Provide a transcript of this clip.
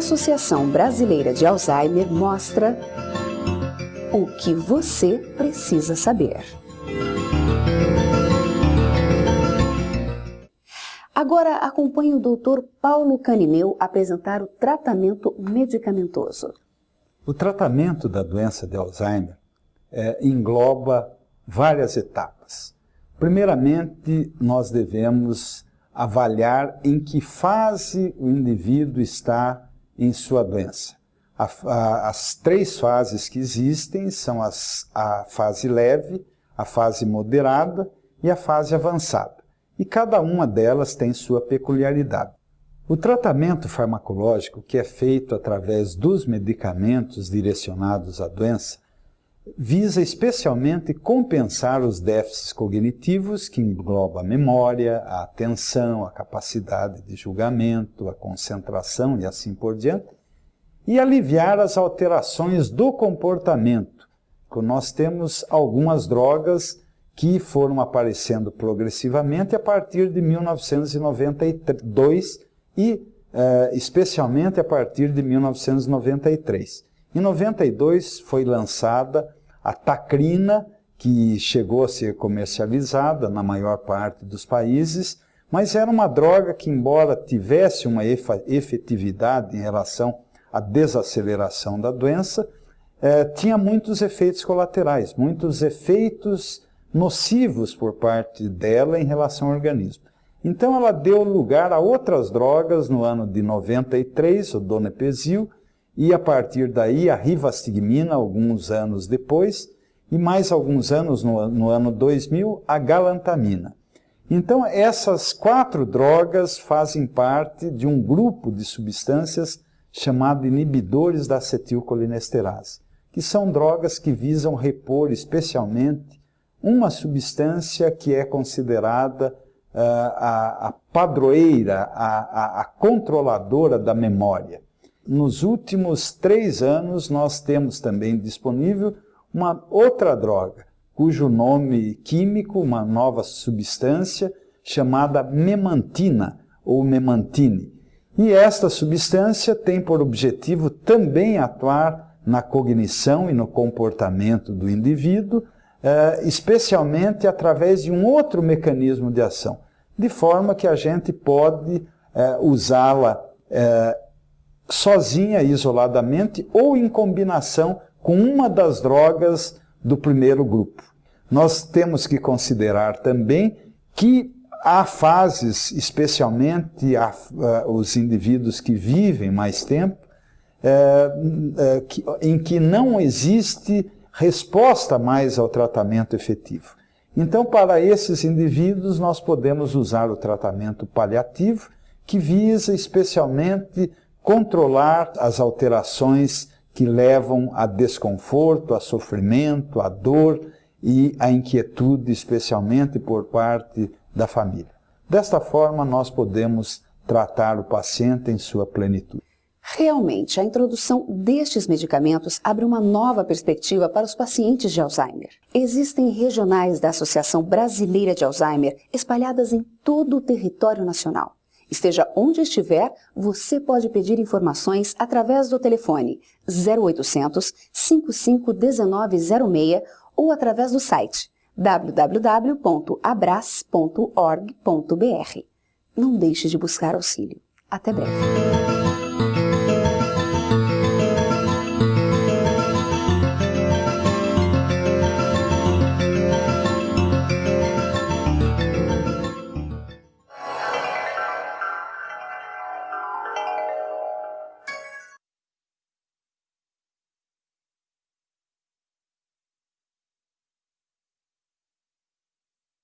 Associação Brasileira de Alzheimer mostra o que você precisa saber. Agora acompanhe o Dr. Paulo Canimeu apresentar o tratamento medicamentoso. O tratamento da doença de Alzheimer é, engloba várias etapas. Primeiramente, nós devemos avaliar em que fase o indivíduo está em sua doença. A, a, as três fases que existem são as, a fase leve, a fase moderada e a fase avançada. E cada uma delas tem sua peculiaridade. O tratamento farmacológico, que é feito através dos medicamentos direcionados à doença, visa especialmente compensar os déficits cognitivos que engloba a memória, a atenção, a capacidade de julgamento, a concentração e assim por diante, e aliviar as alterações do comportamento. Nós temos algumas drogas que foram aparecendo progressivamente a partir de 1992 e eh, especialmente a partir de 1993. Em 92 foi lançada a tacrina, que chegou a ser comercializada na maior parte dos países, mas era uma droga que, embora tivesse uma efetividade em relação à desaceleração da doença, eh, tinha muitos efeitos colaterais, muitos efeitos nocivos por parte dela em relação ao organismo. Então ela deu lugar a outras drogas no ano de 93, o donepezil, e a partir daí a rivastigmina, alguns anos depois, e mais alguns anos no, no ano 2000, a galantamina. Então essas quatro drogas fazem parte de um grupo de substâncias chamado inibidores da acetilcolinesterase, que são drogas que visam repor especialmente uma substância que é considerada uh, a, a, padroeira, a, a, a controladora da memória. Nos últimos três anos, nós temos também disponível uma outra droga, cujo nome químico, uma nova substância, chamada memantina ou memantine. E esta substância tem por objetivo também atuar na cognição e no comportamento do indivíduo, eh, especialmente através de um outro mecanismo de ação, de forma que a gente pode eh, usá-la eh, sozinha, isoladamente, ou em combinação com uma das drogas do primeiro grupo. Nós temos que considerar também que há fases, especialmente a, os indivíduos que vivem mais tempo, é, é, que, em que não existe resposta mais ao tratamento efetivo. Então, para esses indivíduos, nós podemos usar o tratamento paliativo, que visa especialmente controlar as alterações que levam a desconforto, a sofrimento, a dor e a inquietude, especialmente por parte da família. Desta forma, nós podemos tratar o paciente em sua plenitude. Realmente, a introdução destes medicamentos abre uma nova perspectiva para os pacientes de Alzheimer. Existem regionais da Associação Brasileira de Alzheimer espalhadas em todo o território nacional. Esteja onde estiver, você pode pedir informações através do telefone 0800 551906 ou através do site www.abras.org.br. Não deixe de buscar auxílio. Até breve.